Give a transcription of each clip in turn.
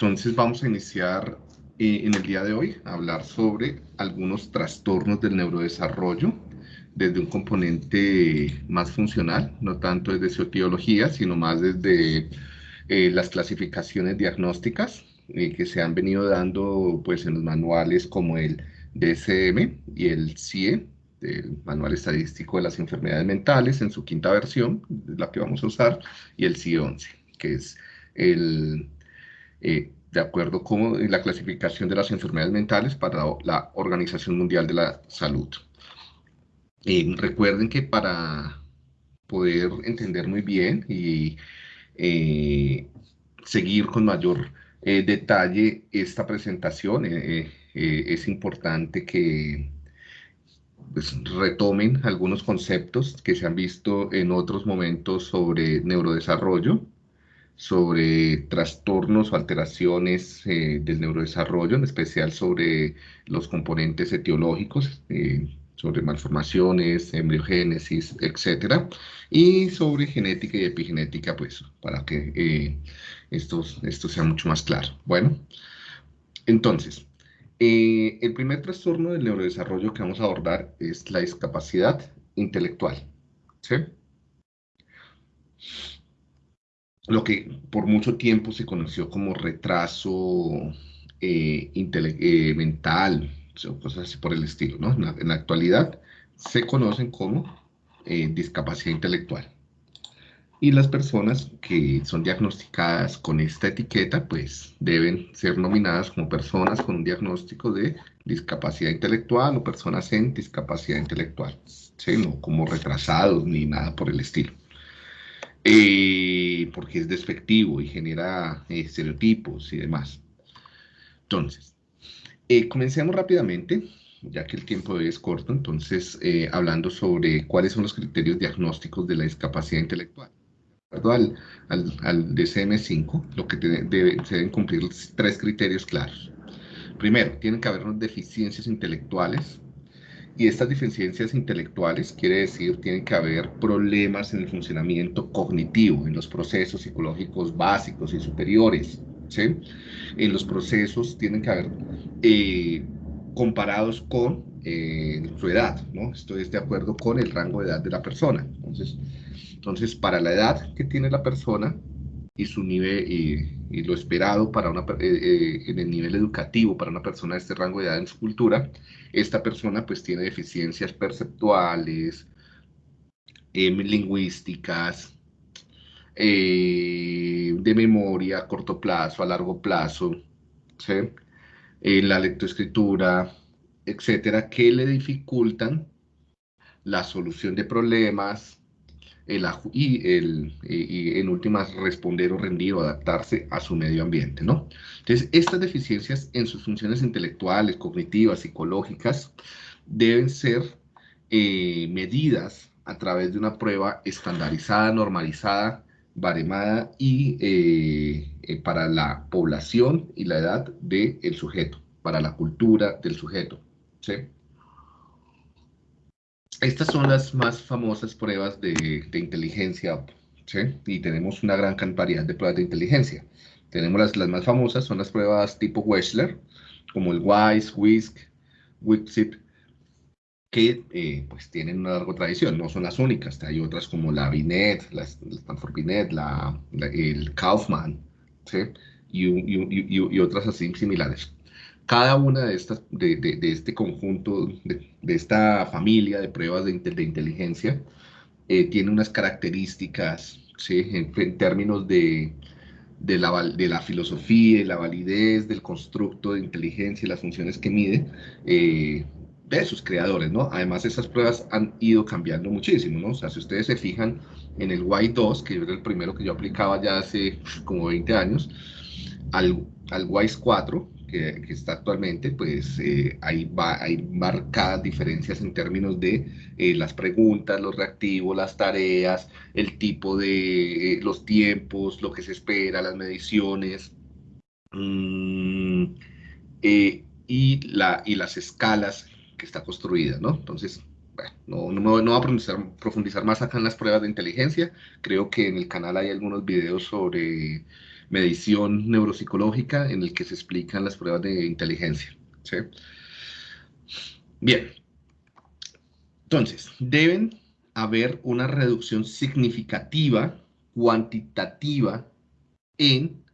Entonces vamos a iniciar eh, en el día de hoy a hablar sobre algunos trastornos del neurodesarrollo desde un componente más funcional, no tanto desde su sino más desde eh, las clasificaciones diagnósticas eh, que se han venido dando pues, en los manuales como el DSM y el CIE, el Manual Estadístico de las Enfermedades Mentales, en su quinta versión, la que vamos a usar, y el CIE 11, que es el, eh, de acuerdo con la clasificación de las enfermedades mentales para la Organización Mundial de la Salud. Eh, recuerden que para poder entender muy bien y eh, seguir con mayor detalle esta presentación, es importante que pues, retomen algunos conceptos que se han visto en otros momentos sobre neurodesarrollo, sobre trastornos o alteraciones eh, del neurodesarrollo, en especial sobre los componentes etiológicos, eh, sobre malformaciones, embriogénesis, etc. Y sobre genética y epigenética, pues, para que eh, esto, esto sea mucho más claro. Bueno, entonces, el primer trastorno del neurodesarrollo que vamos a abordar es la discapacidad intelectual. ¿sí? Lo que por mucho tiempo se conoció como retraso eh, eh, mental, cosas así por el estilo, ¿no? En la, actualidad se conocen como eh, discapacidad intelectual. Y las personas que son diagnosticadas con esta etiqueta, pues deben ser nominadas como personas con un diagnóstico de discapacidad intelectual o personas en discapacidad intelectual, ¿sí? no como retrasados ni nada por el estilo. Eh, porque es despectivo y genera eh, estereotipos y demás. Entonces, eh, comencemos rápidamente, ya que el tiempo es corto, entonces, hablando sobre cuáles son los criterios diagnósticos de la discapacidad intelectual. De acuerdo al, al, DCM5, lo que se deben cumplir tres criterios claros. Primero, tienen que haber deficiencias intelectuales y estas deficiencias intelectuales quiere decir tienen que haber problemas en el funcionamiento cognitivo, en los procesos psicológicos básicos y superiores. ¿sí? En los procesos tienen que haber eh, comparados con eh, su edad, ¿no? Esto es de acuerdo con el rango de edad de la persona. Entonces, entonces para la edad que tiene la persona, y su nivel lo esperado para una, eh, eh, en el nivel educativo para una persona de este rango de edad en su cultura, esta persona pues tiene deficiencias perceptuales, em, lingüísticas, eh, de memoria a corto plazo, a largo plazo, ¿sí? la lectoescritura, etcétera, que le dificultan la solución de problemas, el, y, el, y en últimas responder o rendir o adaptarse a su medio ambiente, ¿no? Entonces, estas deficiencias en sus funciones intelectuales, cognitivas, psicológicas, deben ser eh, medidas a través de una prueba estandarizada, normalizada, baremada y eh, eh, para la población y la edad del sujeto, para la cultura del sujeto, ¿sí? Estas son las más famosas pruebas de, inteligencia, ¿sí? Y tenemos una gran variedad de pruebas de inteligencia. Tenemos las, las más famosas, son las pruebas tipo Wechsler, como el WISE, WISC, WIPSIP, que eh, pues tienen una larga tradición, no son las únicas, hay otras como la Binet, la Stanford Binet, la, el Kaufman, ¿sí? y, y, y, otras así similares cada una de estas, de, de, este conjunto, de, esta familia de pruebas de, inteligencia, eh, tiene unas características, ¿sí? en, términos de, la, de la filosofía y la validez del constructo de inteligencia y las funciones que mide, eh, de sus creadores, ¿no? Además, esas pruebas han ido cambiando muchísimo, ¿no? O sea, si ustedes se fijan en el Y2, que era el primero que yo aplicaba ya hace como 20 años, al, al WISE-4, que, está actualmente, pues eh, hay, hay marcadas diferencias en términos de eh, las preguntas, los reactivos, las tareas, el tipo de eh, los tiempos, lo que se espera, las mediciones mm, y, la, y las escalas que está construida, ¿no? Entonces, no, no, no, voy a profundizar, profundizar, más acá en las pruebas de inteligencia. Creo que en el canal hay algunos videos sobre medición neuropsicológica en el que se explican las pruebas de inteligencia. ¿sí? Bien. Entonces, deben haber una reducción significativa, cuantitativa, en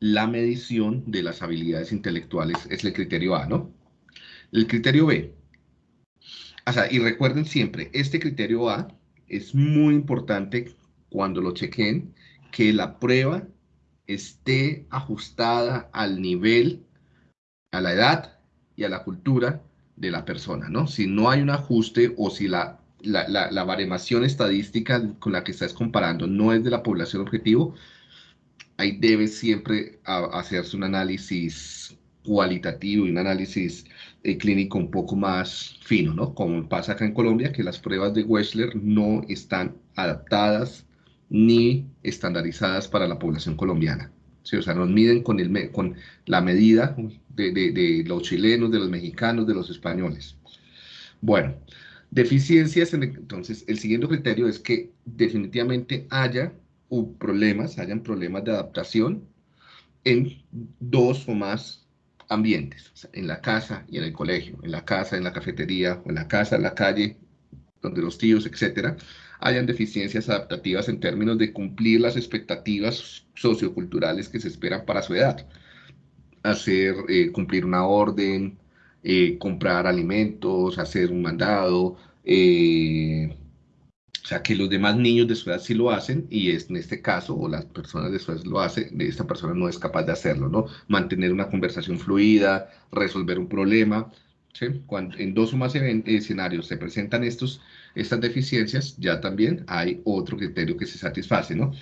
la medición de las habilidades intelectuales. Es el criterio A, ¿no? El criterio B, o sea, y recuerden siempre, este criterio A es muy importante cuando lo chequen, que la prueba esté ajustada al nivel, a la edad y a la cultura de la persona, ¿no? Si no hay un ajuste o si la, la, la, estadística con la que estás comparando no es de la población objetivo, ahí debe siempre hacerse un análisis cualitativo y un análisis eh, clínico un poco más fino, ¿no? Como pasa acá en Colombia, que las pruebas de Wechsler no están adaptadas ni estandarizadas para la población colombiana. ¿sí? O sea, nos miden con, la medida de, los chilenos, de los mexicanos, de los españoles. Bueno, deficiencias, entonces el siguiente criterio es que definitivamente haya problemas, hayan problemas de adaptación en dos o más ambientes, en la casa y en el colegio, en la casa, en la cafetería, o en la casa, en la calle, donde los tíos, etcétera, hayan deficiencias adaptativas en términos de cumplir las expectativas socioculturales que se esperan para su edad. Hacer, eh, cumplir una orden, eh, comprar alimentos, hacer un mandado, eh, o sea, que los demás niños de su edad sí lo hacen y es en este caso, o las personas de su edad lo hacen, esta persona no es capaz de hacerlo, ¿no? Mantener una conversación fluida, resolver un problema. ¿sí? Cuando en dos o más escenarios se presentan estos, estas deficiencias, ya también hay otro criterio que se satisface, ¿no?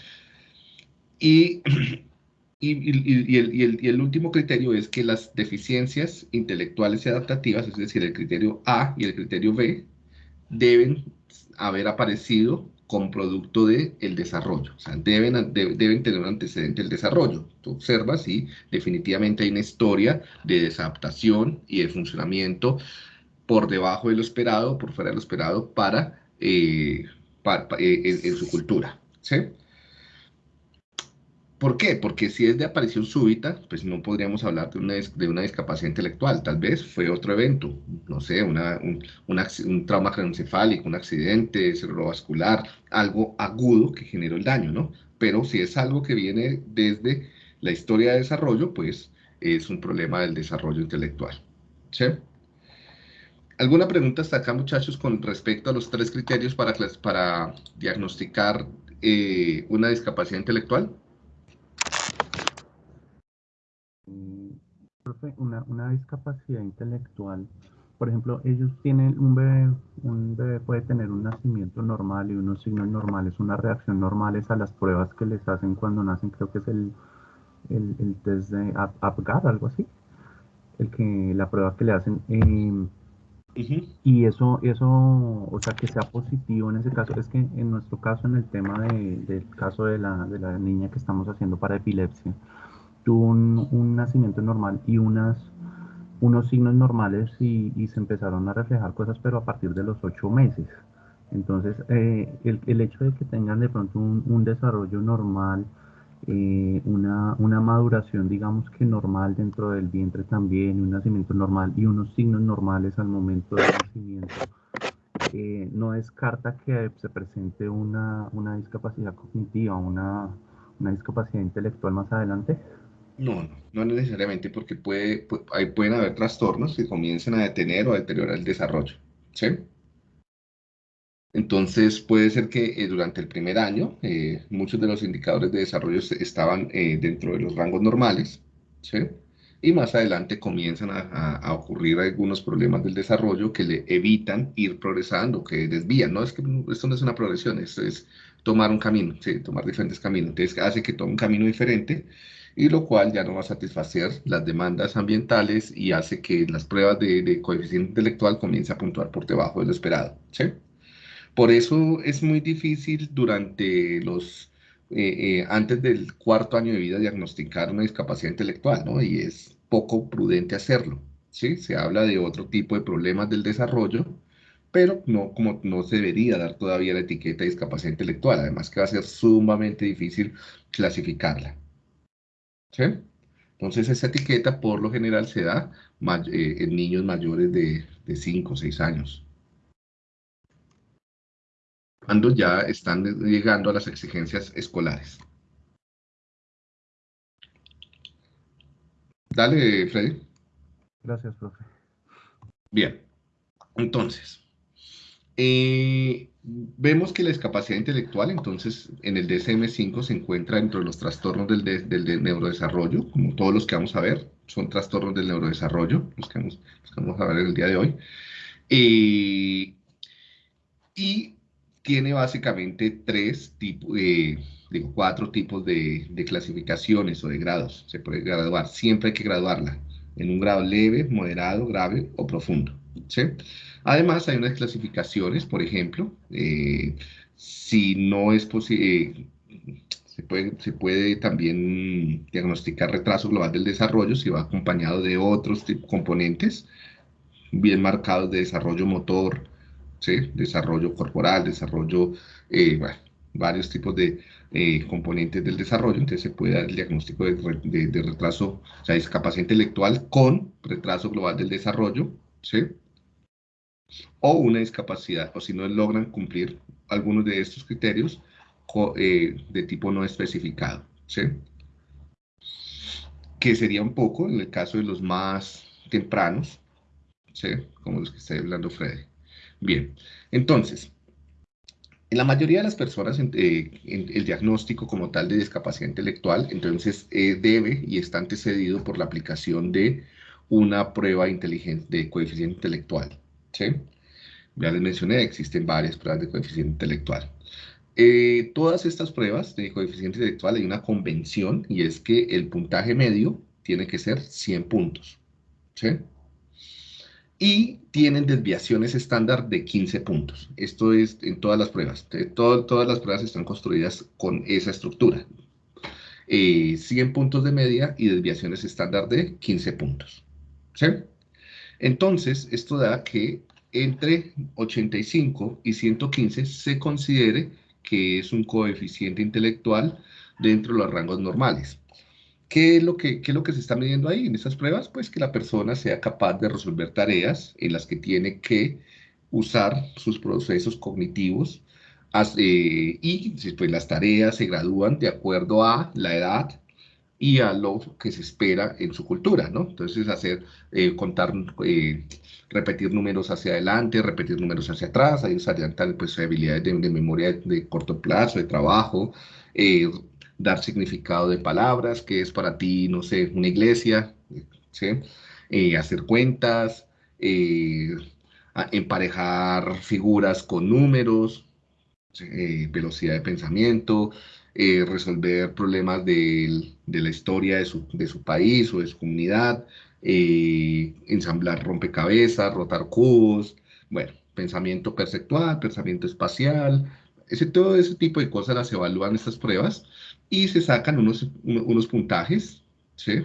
Y, y, el, el, último criterio es que las deficiencias intelectuales y adaptativas, es decir, el criterio A y el criterio B, deben haber aparecido como producto del el desarrollo. O sea, deben, deben tener un antecedente del desarrollo. Tú observas y definitivamente hay una historia de desadaptación y de funcionamiento por debajo de lo esperado, por fuera de lo esperado, para, eh, eh, en, su cultura. ¿sí? ¿Por qué? Porque si es de aparición súbita, pues no podríamos hablar de una, de una discapacidad intelectual. Tal vez fue otro evento, no sé, un, un, trauma craneoencefálico, un accidente cerebrovascular, algo agudo que generó el daño, ¿no? Pero si es algo que viene desde la historia de desarrollo, pues es un problema del desarrollo intelectual. ¿Sí? ¿Alguna pregunta hasta acá, muchachos, con respecto a los tres criterios para, para diagnosticar eh, una discapacidad intelectual? una, una discapacidad intelectual, por ejemplo, ellos tienen un bebé, un bebé puede tener un nacimiento normal y unos signos normales, unas reacción normales a las pruebas que les hacen cuando nacen, creo que es el, el, test de APGAR, algo así, el que, la prueba que le hacen. Y eso, eso, o sea, que sea positivo en ese caso, es que en nuestro caso, en el tema del caso de la, de la niña que estamos haciendo para epilepsia, tuvo un, nacimiento normal y unas, unos signos normales y, se empezaron a reflejar cosas, pero a partir de los ocho meses. Entonces, eh, el, el, hecho de que tengan de pronto un, desarrollo normal, eh, una, una, maduración, digamos que normal dentro del vientre también, un nacimiento normal y unos signos normales al momento del nacimiento, eh, no descarta que se presente una, una discapacidad cognitiva, una, una discapacidad intelectual más adelante. No, no, necesariamente porque puede, pueden haber trastornos que comiencen a detener o a deteriorar el desarrollo. ¿sí? Entonces puede ser que eh, durante el primer año eh, muchos de los indicadores de desarrollo estaban eh, dentro de los rangos normales, ¿sí? y más adelante comienzan a, ocurrir algunos problemas del desarrollo que le evitan ir progresando, que desvían. No es que esto no es una progresión, esto es tomar un camino, ¿sí? tomar diferentes caminos. Entonces hace que tome un camino diferente y lo cual ya no va a satisfacer las demandas ambientales y hace que las pruebas de, coeficiente intelectual comiencen a puntuar por debajo de lo esperado. ¿sí? Por eso es muy difícil durante los, eh, eh, antes del cuarto año de vida diagnosticar una discapacidad intelectual, ¿no? Y es poco prudente hacerlo, ¿sí? Se habla de otro tipo de problemas del desarrollo pero no, como no se debería dar todavía la etiqueta de discapacidad intelectual, además que va a ser sumamente difícil clasificarla. ¿Sí? Entonces esa etiqueta por lo general se da eh, en niños mayores de, de 5 o 6 años. Cuando ya están llegando a las exigencias escolares. Dale, Freddy. Gracias, profe. Bien, entonces, eh, vemos que la discapacidad intelectual, entonces, en el DSM-5 se encuentra dentro de los trastornos del, del, neurodesarrollo, como todos los que vamos a ver, son trastornos del neurodesarrollo, los que vamos, a ver el día de hoy. Eh, y tiene básicamente tres tipos, eh, digo, cuatro tipos de, de, clasificaciones o de grados. Se puede graduar, siempre hay que graduarla en un grado leve, moderado, grave o profundo. ¿sí? Además, hay unas clasificaciones, por ejemplo, eh, si no es posible, eh, se, puede, se puede también diagnosticar retraso global del desarrollo si va acompañado de otros componentes bien marcados de desarrollo motor, ¿sí? desarrollo corporal, desarrollo, eh, varios tipos de eh, componentes del desarrollo, entonces se puede dar el diagnóstico de, retraso, o sea, discapacidad intelectual con retraso global del desarrollo, ¿sí? O una discapacidad, o si no logran cumplir algunos de estos criterios eh, de tipo no especificado, ¿sí? Que sería un poco, en el caso de los más tempranos, ¿sí? Como los que está hablando Freddy. Bien, entonces, en la mayoría de las personas, eh, el diagnóstico como tal de discapacidad intelectual, entonces eh, debe y está antecedido por la aplicación de una prueba de coeficiente intelectual. Ya les mencioné, existen varias pruebas de coeficiente intelectual. Eh, todas estas pruebas de coeficiente intelectual hay una convención y es que el puntaje medio tiene que ser 100 puntos. ¿sí? Y tienen desviaciones estándar de 15 puntos. Esto es en todas las pruebas. todas las pruebas están construidas con esa estructura. 100 eh, puntos de media y desviaciones estándar de 15 puntos. Entonces, esto da que entre 85 y 115 se considere que es un coeficiente intelectual dentro de los rangos normales. ¿Qué es, lo que, es lo que se está midiendo ahí en estas pruebas? Pues que la persona sea capaz de resolver tareas en las que tiene que usar sus procesos cognitivos eh, y pues, las tareas se gradúan de acuerdo a la edad y a lo que se espera en su cultura, ¿no? Entonces, hacer, eh, contar, eh, repetir números hacia adelante, repetir números hacia atrás, ahí tal, pues, habilidades de, de memoria de, corto plazo, de trabajo, dar significado de palabras, que es para ti, no sé, una iglesia. Eh, hacer cuentas, eh, emparejar figuras con números, eh, velocidad de pensamiento, resolver problemas de, la historia de su, de su, país o de su comunidad, ensamblar rompecabezas, rotar cubos, bueno, pensamiento perceptual, pensamiento espacial, ese, todo ese tipo de cosas las evalúan estas pruebas y se sacan unos, unos puntajes, ¿sí?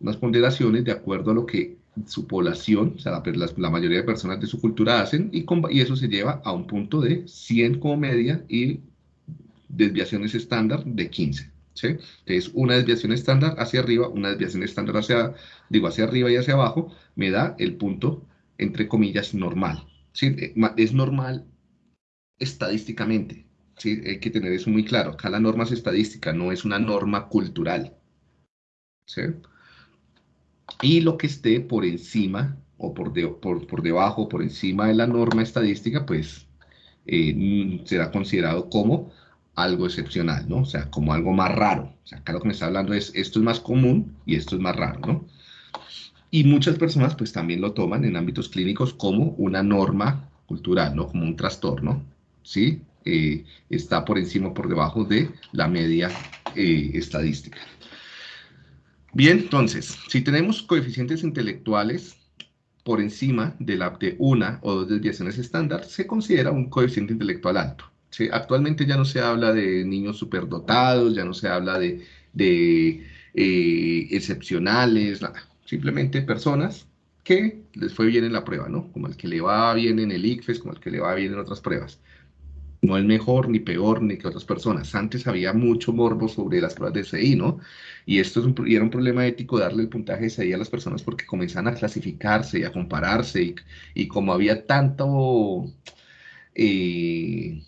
unas ponderaciones de acuerdo a lo que su población, o sea, la, la mayoría de personas de su cultura hacen, y, y, eso se lleva a un punto de 100 como media y desviaciones estándar de 15. ¿sí? Entonces, una desviación estándar hacia arriba, una desviación estándar hacia, digo, hacia arriba y hacia abajo, me da el punto, entre comillas, normal. ¿sí? Eh, es normal estadísticamente, Sí, hay que tener eso muy claro. Acá la norma es estadística, no es una norma cultural. ¿sí? Y lo que esté por encima o por, por, por debajo, por encima de la norma estadística, pues eh, será considerado como algo excepcional, ¿no? O sea, como algo más raro. O sea, acá lo que me está hablando es, esto es más común y esto es más raro, ¿no? Y muchas personas, pues, también lo toman en ámbitos clínicos como una norma cultural, ¿no? Como un trastorno, ¿sí? Eh, está por encima o por debajo de la media eh, estadística. Bien, entonces, si tenemos coeficientes intelectuales por encima de, la, de una o dos desviaciones estándar, se considera un coeficiente intelectual alto. Actualmente ya no se habla de niños superdotados, ya no se habla de, eh, excepcionales. Simplemente personas que les fue bien en la prueba, ¿no? Como el que le va bien en el ICFES, como el que le va bien en otras pruebas. No es mejor ni peor ni que otras personas. Antes había mucho morbo sobre las pruebas de CI, ¿no? Y esto es un, era un problema ético darle el puntaje de CI a las personas porque comenzaban a clasificarse y a compararse y, como había tanto... Eh,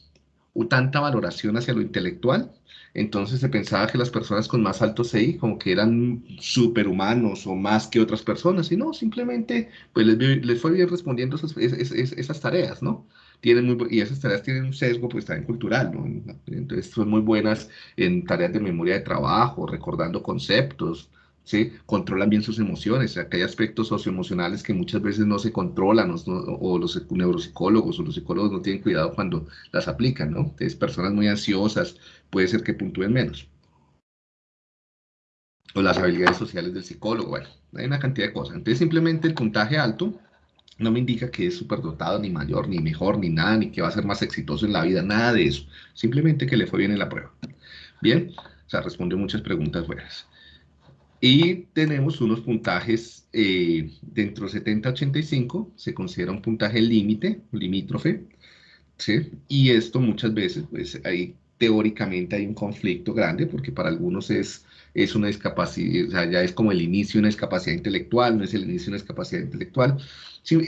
tanta valoración hacia lo intelectual, entonces se pensaba que las personas con más alto CI como que eran superhumanos o más que otras personas, y no, simplemente pues les, fue bien respondiendo esas, esas, tareas, ¿no? Tienen muy, y esas tareas tienen un sesgo pues también cultural, ¿no? Entonces son muy buenas en tareas de memoria de trabajo, recordando conceptos, ¿sí? Controlan bien sus emociones, hay aspectos socioemocionales que muchas veces no se controlan o, los neuropsicólogos o los psicólogos no tienen cuidado cuando las aplican, ¿no? Entonces, personas muy ansiosas puede ser que puntúen menos. O las habilidades sociales del psicólogo, bueno, hay una cantidad de cosas. Entonces, simplemente el puntaje alto no me indica que es superdotado, ni mayor, ni mejor, ni nada, ni que va a ser más exitoso en la vida, nada de eso. Simplemente que le fue bien en la prueba. Bien, o sea, respondió muchas preguntas buenas. Y tenemos unos puntajes eh, dentro de 70-85, se considera un puntaje límite, limítrofe, ¿sí? Y esto muchas veces, pues ahí teóricamente hay un conflicto grande, porque para algunos es, es una discapacidad, o sea, ya es como el inicio de una discapacidad intelectual, no es el inicio de una discapacidad intelectual.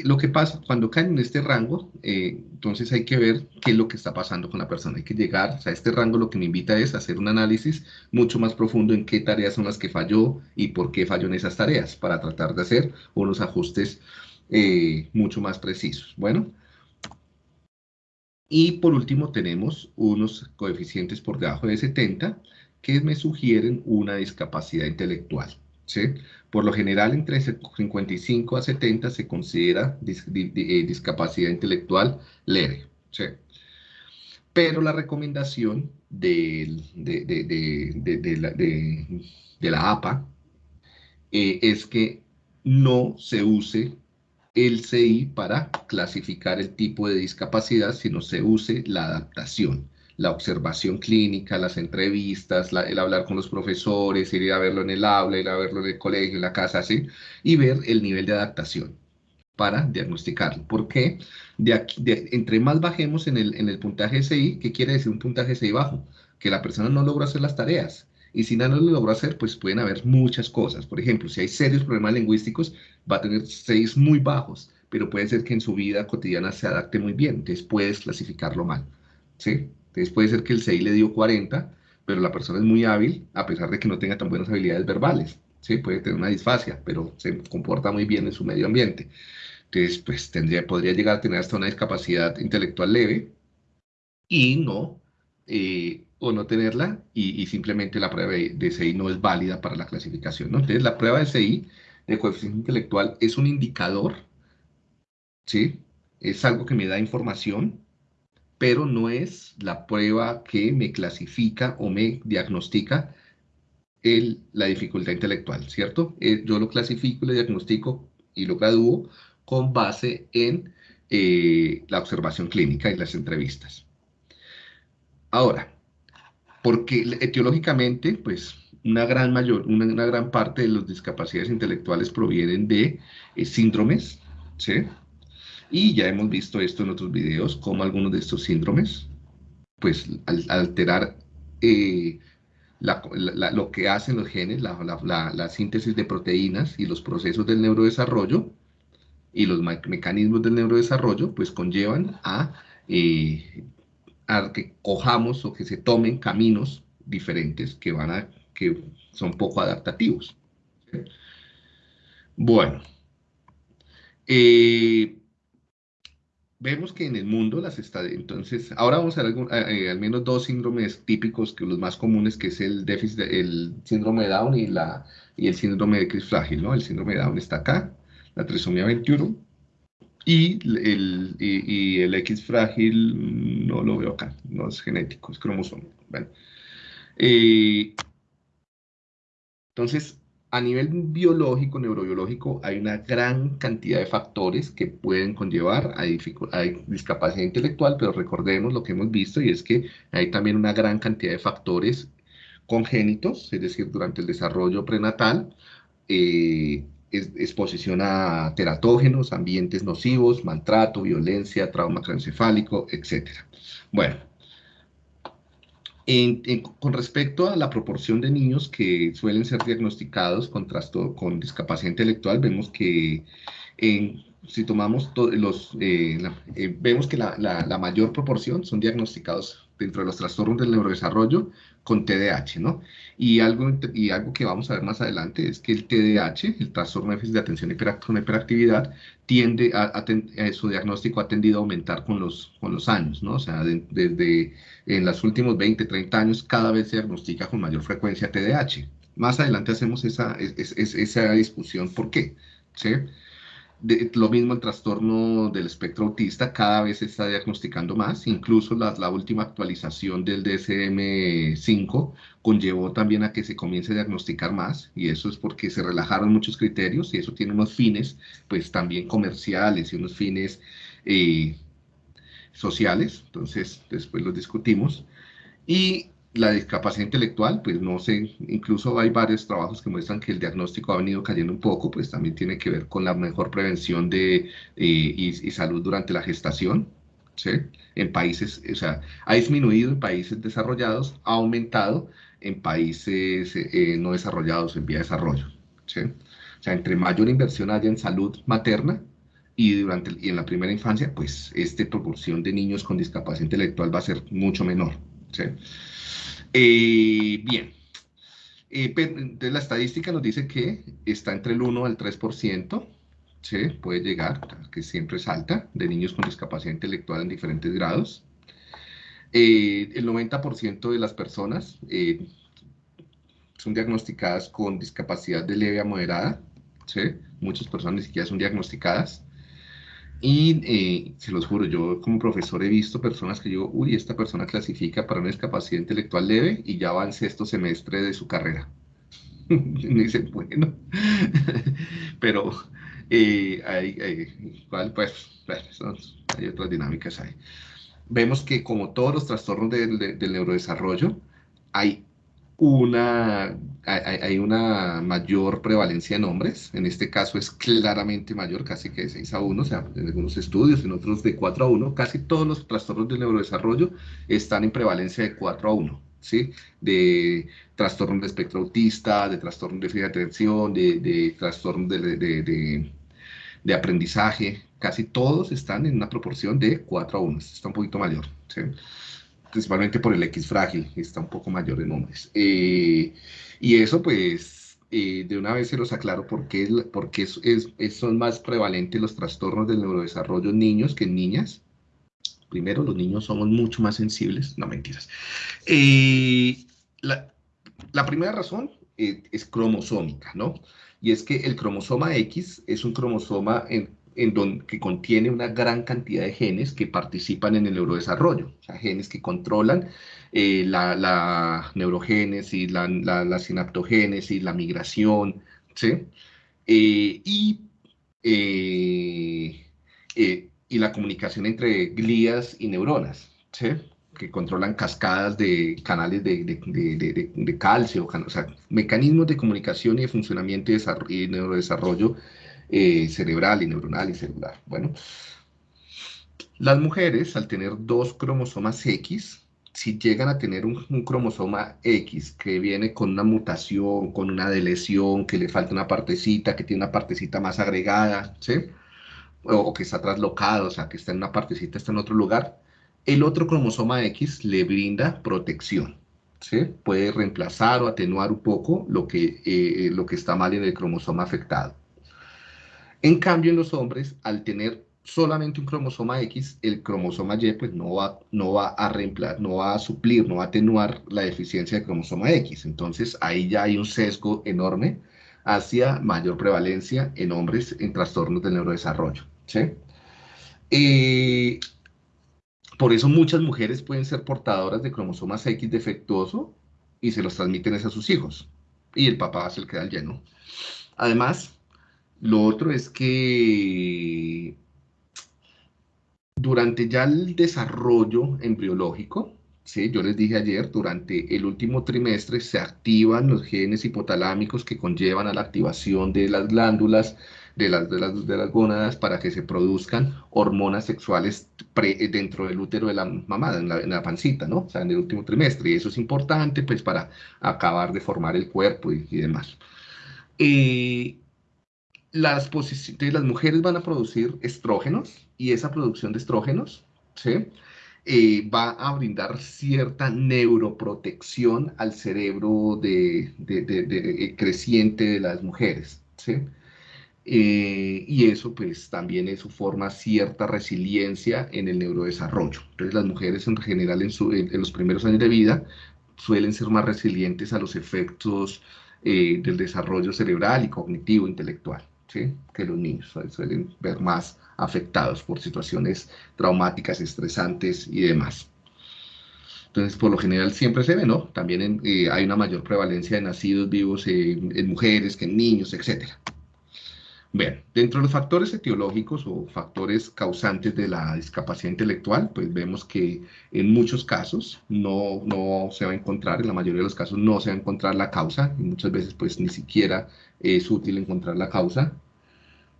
lo que pasa, cuando caen en este rango, eh, entonces hay que ver qué es lo que está pasando con la persona. Hay que llegar, o sea, este rango lo que me invita es a hacer un análisis mucho más profundo en qué tareas son las que falló y por qué falló en esas tareas, para tratar de hacer unos ajustes eh, mucho más precisos. Bueno, y por último tenemos unos coeficientes por debajo de 70 que me sugieren una discapacidad intelectual. ¿sí? Por lo general, entre 55 a 70 se considera eh, discapacidad intelectual leve. ¿sí? Pero la recomendación de, la, APA eh, es que no se use el CI para clasificar el tipo de discapacidad, sino se use la adaptación, la observación clínica, las entrevistas, el hablar con los profesores, ir a verlo en el aula, ir a verlo en el colegio, en la casa, así, y ver el nivel de adaptación para diagnosticarlo. ¿Por qué? De entre más bajemos en el, en el puntaje CI, ¿qué quiere decir un puntaje CI bajo? Que la persona no logró hacer las tareas, y si no lo logró hacer, pues pueden haber muchas cosas. Por ejemplo, si hay serios problemas lingüísticos, va a tener seis muy bajos, pero puede ser que en su vida cotidiana se adapte muy bien. Entonces puedes clasificarlo mal. ¿sí? Entonces puede ser que el 6 le dio 40, pero la persona es muy hábil a pesar de que no tenga tan buenas habilidades verbales. ¿sí? Puede tener una disfasia, pero se comporta muy bien en su medio ambiente. Entonces, pues tendría, podría llegar a tener hasta una discapacidad intelectual leve y no eh, o no tenerla y, simplemente la prueba de, CI no es válida para la clasificación. ¿no? Entonces, la prueba de CI, de coeficiente intelectual, es un indicador, ¿sí? Es algo que me da información, pero no es la prueba que me clasifica o me diagnostica el, la dificultad intelectual, ¿cierto? Eh, yo lo clasifico, lo diagnostico y lo gradúo con base en eh, la observación clínica y las entrevistas. Ahora, porque etiológicamente, pues una gran, mayor, una, gran parte de las discapacidades intelectuales provienen de eh, síndromes, ¿sí? Y ya hemos visto esto en otros videos, como algunos de estos síndromes, pues al, alterar eh, lo que hacen los genes, la, síntesis de proteínas y los procesos del neurodesarrollo y los mecanismos del neurodesarrollo, pues conllevan a eh, a que cojamos o que se tomen caminos diferentes que, van a, que son poco adaptativos. Bueno, eh, vemos que en el mundo las estadísticas, entonces, ahora vamos a ver eh, al menos dos síndromes típicos, que los más comunes, que es el déficit, el síndrome de Down y, la, y el síndrome de X frágil, ¿no? El síndrome de Down está acá, la trisomía 21, y el, y, el X frágil no lo veo acá, no es genético, es cromosómico. Eh, entonces, a nivel biológico, neurobiológico, hay una gran cantidad de factores que pueden conllevar a, discapacidad intelectual, pero recordemos lo que hemos visto y es que hay también una gran cantidad de factores congénitos, es decir, durante el desarrollo prenatal, eh, exposición a teratógenos, ambientes nocivos, maltrato, violencia, trauma craneoencefálico, etc. Bueno, con respecto a la proporción de niños que suelen ser diagnosticados con, con discapacidad intelectual, vemos que si tomamos los, eh, eh, vemos que la, la, mayor proporción son diagnosticados dentro de los trastornos del neurodesarrollo con TDAH, ¿no? Y algo, y algo que vamos a ver más adelante es que el TDAH, el trastorno de de atención con hiperactividad, tiende a, su diagnóstico ha tendido a aumentar con los, con los años, ¿no? O sea, desde en los últimos 20, 30 años, cada vez se diagnostica con mayor frecuencia TDAH. Más adelante hacemos esa, esa discusión, ¿por qué? ¿Sí? Lo mismo el trastorno del espectro autista cada vez se está diagnosticando más, incluso la, la última actualización del DSM-5 conllevó también a que se comience a diagnosticar más y eso es porque se relajaron muchos criterios y eso tiene unos fines pues también comerciales y unos fines eh, sociales, entonces después los discutimos. Y la discapacidad intelectual, pues no sé, incluso hay varios trabajos que muestran que el diagnóstico ha venido cayendo un poco, pues también tiene que ver con la mejor prevención de, eh, y, salud durante la gestación, ¿sí? En países, o sea, ha disminuido en países desarrollados, ha aumentado en países eh, no desarrollados, en vía de desarrollo, ¿sí? O sea, entre mayor inversión haya en salud materna, y, durante, y en la primera infancia, pues esta proporción de niños con discapacidad intelectual va a ser mucho menor. ¿sí? Eh, bien, eh, la estadística nos dice que está entre el 1 al 3%, ¿sí? puede llegar, que siempre es alta, de niños con discapacidad intelectual en diferentes grados. Eh, el 90% de las personas son diagnosticadas con discapacidad de leve a moderada, ¿sí? muchas personas ni siquiera son diagnosticadas. Y eh, se los juro, yo como profesor he visto personas que digo, uy, esta persona clasifica para una discapacidad intelectual leve y ya va en sexto semestre de su carrera. y dicen, bueno, pero eh, hay, igual, pues, hay otras dinámicas ahí. Vemos que como todos los trastornos del neurodesarrollo, hay una, hay, una mayor prevalencia en hombres, en este caso es claramente mayor, casi que de 6 a 1, o sea, en algunos estudios, en otros de 4 a 1, casi todos los trastornos del neurodesarrollo están en prevalencia de 4 a 1, ¿sí? De trastorno de espectro autista, de trastorno de de atención, de, de trastorno de, de, de, aprendizaje, casi todos están en una proporción de 4 a 1, está un poquito mayor, ¿sí? Principalmente por el X frágil, está un poco mayor en hombres. Eh, y eso pues eh, de una vez se los aclaro porque, porque es, es, son más prevalentes los trastornos del neurodesarrollo en niños que en niñas. Primero, los niños somos mucho más sensibles, no mentiras. Eh, la, la, primera razón es cromosómica, ¿no? Y es que el cromosoma X es un cromosoma en, que contiene una gran cantidad de genes que participan en el neurodesarrollo, genes que controlan eh, la, la, neurogénesis, la, sinaptogénesis, la migración, ¿sí? Eh, y, eh, y la comunicación entre glías y neuronas, ¿sí? que controlan cascadas de canales de calcio, o sea, mecanismos de comunicación y de funcionamiento y, y neurodesarrollo eh, cerebral y neuronal y celular. Bueno, las mujeres al tener dos cromosomas X, si llegan a tener un, cromosoma X que viene con una mutación, con una delesión, que le falta una partecita, que tiene una partecita más agregada, ¿sí? O, que está traslocado, o sea, que está en una partecita, está en otro lugar, el otro cromosoma X le brinda protección. ¿sí? Puede reemplazar o atenuar un poco lo que, eh, lo que está mal en el cromosoma afectado. En cambio, en los hombres, al tener solamente un cromosoma X, el cromosoma Y pues no va, no va a reemplazar, no va a suplir, no va a atenuar la deficiencia del cromosoma X. Entonces ahí ya hay un sesgo enorme hacia mayor prevalencia en hombres en trastornos del neurodesarrollo. ¿sí? Por eso muchas mujeres pueden ser portadoras de cromosomas X defectuoso y se los transmiten a sus hijos. Y el papá se le queda lleno. Además, lo otro es que durante ya el desarrollo embriológico, ¿sí? Yo les dije ayer, durante el último trimestre se activan los genes hipotalámicos que conllevan a la activación de las glándulas, de las, de las, de las gónadas, para que se produzcan hormonas sexuales dentro del útero de la mamá, en la, pancita, ¿no? O sea, en el último trimestre. Y eso es importante, pues, para acabar de formar el cuerpo y, y demás. Eh, las, las mujeres van a producir estrógenos y esa producción de estrógenos, ¿sí? Eh, va a brindar cierta neuroprotección al cerebro de, eh, creciente de las mujeres. ¿sí? Eh, y eso pues también eso forma cierta resiliencia en el neurodesarrollo. Entonces las mujeres en general en, en, los primeros años de vida suelen ser más resilientes a los efectos del desarrollo cerebral y cognitivo intelectual que los niños suelen ver más afectados por situaciones traumáticas, estresantes y demás. Entonces, por lo general siempre se ve, ¿no? También eh, hay una mayor prevalencia de nacidos vivos en mujeres que en niños, etc. Bien, dentro de los factores etiológicos o factores causantes de la discapacidad intelectual, pues vemos que en muchos casos no, no se va a encontrar, en la mayoría de los casos no se va a encontrar la causa, y muchas veces pues ni siquiera es útil encontrar la causa.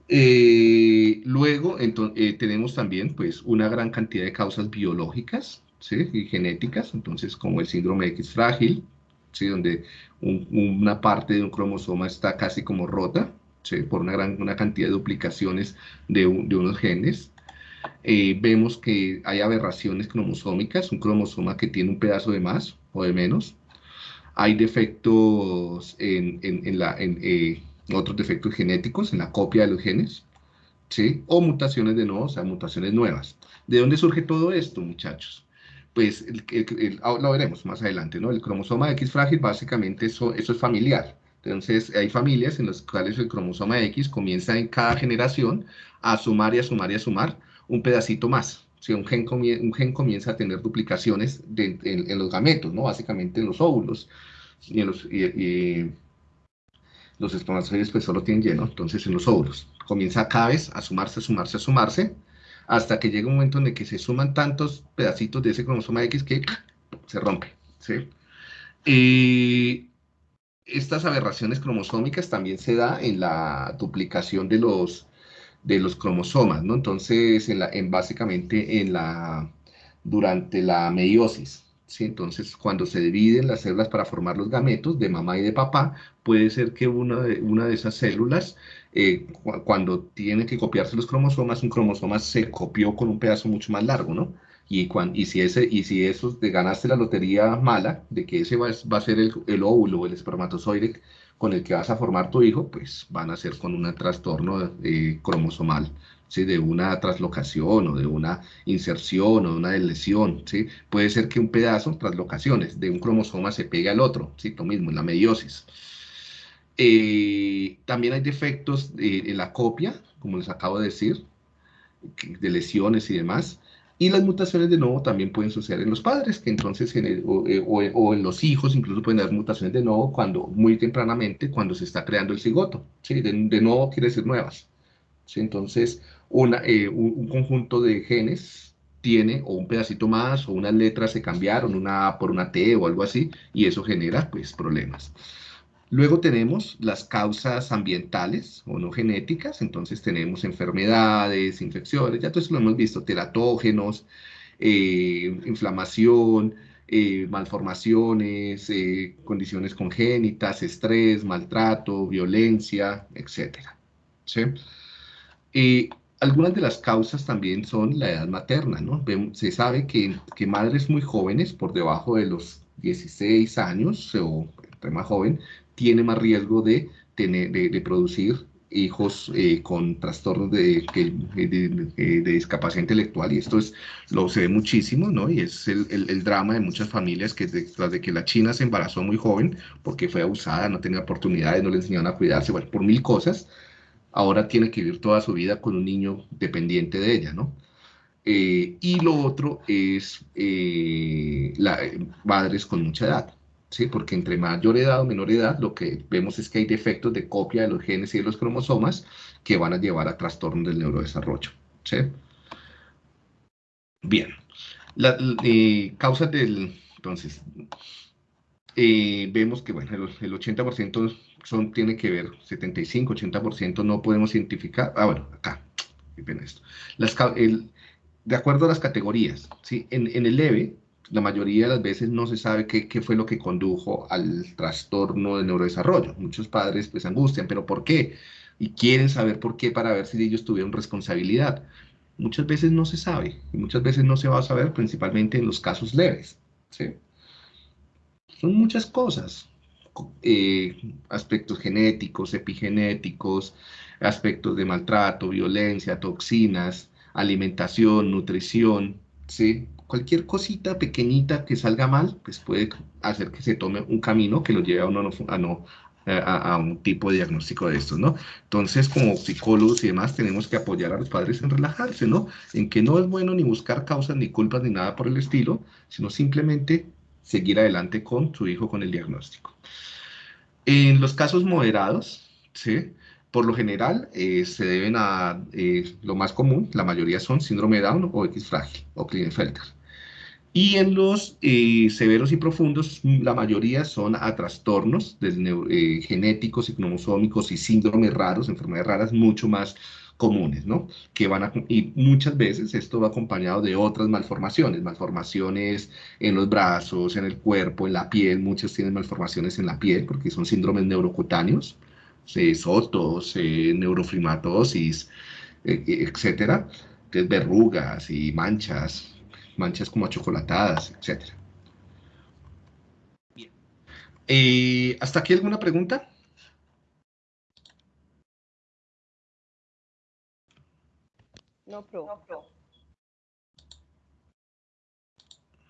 Eh, luego eh, tenemos también pues una gran cantidad de causas biológicas ¿sí? y genéticas, entonces como el síndrome X frágil, ¿sí? donde una parte de un cromosoma está casi como rota ¿sí? por una gran una cantidad de duplicaciones de, de unos genes. Eh, vemos que hay aberraciones cromosómicas, un cromosoma que tiene un pedazo de más o de menos. Hay defectos en, en, en la, otros defectos genéticos en la copia de los genes, ¿sí? O mutaciones de nuevo, o sea, mutaciones nuevas. ¿De dónde surge todo esto, muchachos? Pues el, ah, lo veremos más adelante, ¿no? El cromosoma X frágil, básicamente eso, eso es familiar. Entonces, hay familias en las cuales el cromosoma X comienza en cada generación a sumar y a sumar y a sumar un pedacito más. Si un, gen un gen comienza a tener duplicaciones en, los gametos, ¿no? Básicamente en los óvulos y en los, y, los espermatozoides pues solo tienen lleno, entonces en los óvulos. Comienza cada vez a sumarse, a sumarse, a sumarse, hasta que llega un momento en el que se suman tantos pedacitos de ese cromosoma X que se rompe, ¿sí? Estas aberraciones cromosómicas también se da en la duplicación de los, de los cromosomas, ¿no? Entonces, en, en básicamente en la, durante la meiosis, entonces, cuando se dividen las células para formar los gametos de mamá y de papá, puede ser que una de, esas células, eh, cuando tiene que copiarse los cromosomas, un cromosoma se copió con un pedazo mucho más largo, ¿no? Y, y, si, ese, y si eso te ganaste la lotería mala, de que ese va, va a ser el, el óvulo el espermatozoide con el que vas a formar tu hijo, pues van a ser con un trastorno eh, cromosomal de una traslocación o de una inserción o de una lesión. ¿sí? Puede ser que un pedazo, traslocaciones, de un cromosoma se pegue al otro, ¿sí? lo mismo en la meiosis. Eh, también hay defectos en la copia, como les acabo de decir, de lesiones y demás. Y las mutaciones de nuevo también pueden suceder en los padres, que entonces en o, eh, o, en los hijos incluso pueden haber mutaciones de nuevo cuando muy tempranamente cuando se está creando el cigoto. ¿sí? De, de nuevo quiere decir nuevas. ¿sí? Entonces, eh, un, conjunto de genes tiene o un pedacito más o unas letras se cambiaron, una A por una T o algo así, y eso genera pues problemas. Luego tenemos las causas ambientales o no genéticas, entonces tenemos enfermedades, infecciones, ya todo eso lo hemos visto, teratógenos, eh, inflamación, eh, malformaciones, condiciones congénitas, estrés, maltrato, violencia, etc. ¿sí? algunas de las causas también son la edad materna, ¿no? Se sabe que, que madres muy jóvenes, por debajo de los 16 años o entre más joven, tiene más riesgo de, tener, de, producir hijos eh, con trastornos de, de, discapacidad intelectual y esto es, lo se ve muchísimo, ¿no? Y es el, el, drama de muchas familias que tras de que la china se embarazó muy joven porque fue abusada, no tenía oportunidades, no le enseñaron a cuidarse, bueno, por mil cosas, ahora tiene que vivir toda su vida con un niño dependiente de ella, ¿no? Eh, y lo otro es eh, madres con mucha edad, ¿sí? Porque entre mayor edad o menor edad, lo que vemos es que hay defectos de copia de los genes y de los cromosomas que van a llevar a trastornos del neurodesarrollo, ¿sí? Bien. La, eh, causas del, entonces, eh, vemos que, bueno, el, 80% son, tiene que ver, 75, 80% no podemos identificar, ah, bueno, acá, ven esto, las, el, de acuerdo a las categorías, ¿sí? en, en el leve, la mayoría de las veces no se sabe qué, qué, fue lo que condujo al trastorno del neurodesarrollo. Muchos padres pues angustian, pero ¿por qué? Y quieren saber por qué para ver si ellos tuvieron responsabilidad. Muchas veces no se sabe y muchas veces no se va a saber, principalmente en los casos leves. Son muchas cosas, eh, aspectos genéticos, epigenéticos, aspectos de maltrato, violencia, toxinas, alimentación, nutrición, ¿sí? Cualquier cosita pequeñita que salga mal, pues puede hacer que se tome un camino que lo lleve a, uno a, no, a, un tipo de diagnóstico de estos, ¿no? Entonces, como psicólogos y demás, tenemos que apoyar a los padres en relajarse, ¿no? En que no es bueno ni buscar causas ni culpas ni nada por el estilo, sino simplemente seguir adelante con su hijo con el diagnóstico. En los casos moderados, ¿sí? Por lo general, eh, se deben a eh, lo más común, la mayoría son síndrome de Down o X frágil o Klinefelter. Y en los eh, severos y profundos, la mayoría son a trastornos genéticos y cromosómicos y síndromes raros, enfermedades raras mucho más comunes, ¿no? Que van a, y muchas veces esto va acompañado de otras malformaciones, malformaciones en los brazos, en el cuerpo, en la piel, muchos tienen malformaciones en la piel porque son síndromes neurocutáneos, sotos, eh, neurofrimatosis, eh, eh, etcétera, que es verrugas y manchas, manchas como achocolatadas, etcétera. Bien. ¿Hasta aquí alguna pregunta? No, pro. No, pro.